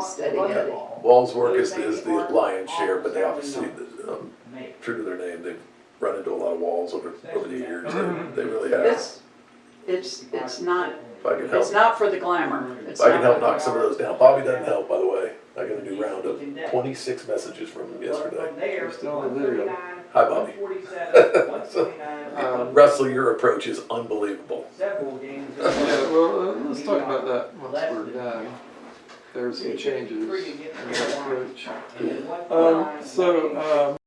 Steady Wall's work is, is the lion's share, but they obviously, um, true to their name, they've run into a lot of walls over, over the years. They, they really have. It's, it's, it's not, If I can help, it's not for the glamour. It's if I can not- help knock some of those down. Bobby doesn't help, by the way. I got a new round of twenty-six messages from him yesterday. We're still on video. Hi, Bobby. Um, Russell, your approach is unbelievable. Yeah, well, uh, let's talk about that once we're done. There's some changes in that approach. Um, so, um,